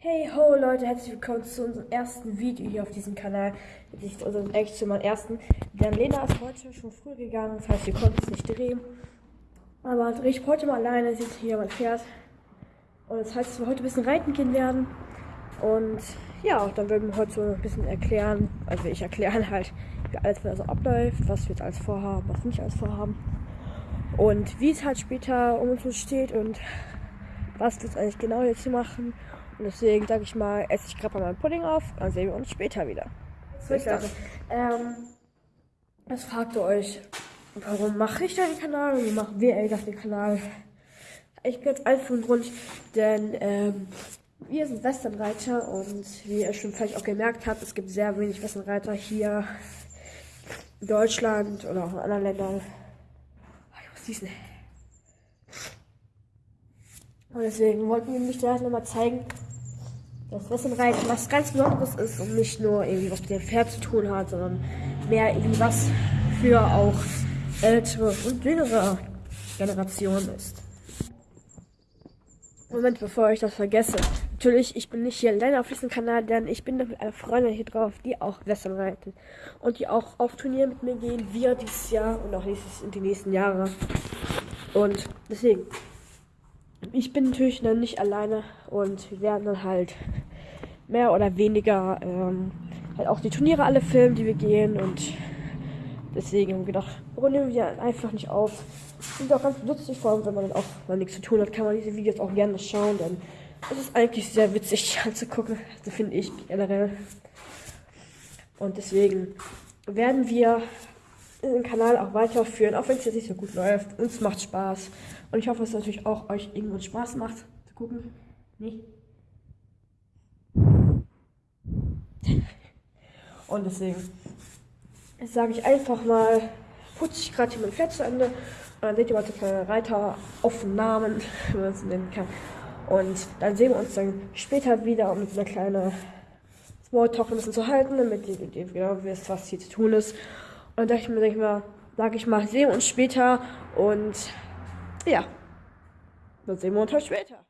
Hey ho Leute, herzlich willkommen zu unserem ersten Video hier auf diesem Kanal. Nicht unserem echt zu meinem ersten. Denn Lena ist heute schon früh gegangen, das heißt, wir konnten es nicht drehen. Aber drehe ich heute mal alleine, seht hier mein Pferd. Und das heißt, dass wir heute ein bisschen reiten gehen werden. Und ja, dann werden wir heute so ein bisschen erklären, also ich erklären halt, wie alles so abläuft, was wir jetzt alles vorhaben, was wir nicht alles vorhaben. Und wie es halt später um uns steht und was wir jetzt eigentlich genau jetzt machen. Und deswegen sage ich mal, esse ich gerade mal meinen Pudding auf, dann sehen wir uns später wieder. Bis dann. Ähm, was fragt ihr euch? Warum mache ich den Kanal und wie machen wir eigentlich den Kanal? Ich bin jetzt einfach ein Grund, denn ähm, wir sind Westernreiter und wie ihr schon vielleicht auch gemerkt habt, es gibt sehr wenig Westernreiter hier in Deutschland oder auch in anderen Ländern. Ich muss diesen. Und deswegen wollten wir mich da nochmal zeigen, dass Westernreiten was ganz Besonderes ist und nicht nur irgendwie was mit dem Pferd zu tun hat, sondern mehr irgendwie was für auch ältere und jüngere Generationen ist. Moment, bevor ich das vergesse. Natürlich, ich bin nicht hier alleine auf diesem Kanal, denn ich bin mit einer Freundin hier drauf, die auch Western reiten. Und die auch auf Turnier mit mir gehen, wir dieses Jahr und auch nächstes, in die nächsten Jahre. Und deswegen, ich bin natürlich dann nicht alleine und wir werden dann halt mehr oder weniger ähm, halt auch die Turniere alle filmen, die wir gehen und deswegen haben wir gedacht, warum nehmen wir einfach nicht auf? Sind auch ganz lustig, vor allem wenn man dann auch mal nichts zu tun hat, kann man diese Videos auch gerne schauen, denn es ist eigentlich sehr witzig anzugucken, also finde ich generell. Und deswegen werden wir den Kanal auch weiterführen, auch wenn es jetzt nicht so gut läuft. Uns macht Spaß. Und ich hoffe, es natürlich auch euch irgendwann Spaß macht zu gucken. Nee. Und deswegen sage ich einfach mal, putze ich gerade hier mein Pferd zu Ende. Und dann seht ihr mal so kleine Reiteraufnahmen, wie man es nennen kann. Und dann sehen wir uns dann später wieder, um mit einer kleinen Smalltalk ein bisschen zu halten, damit ihr, ihr genau wisst, was hier zu tun ist. Und da ich mir, denke ich mal, sage ich mal, sehen wir uns später und ja, dann sehen wir uns halt später.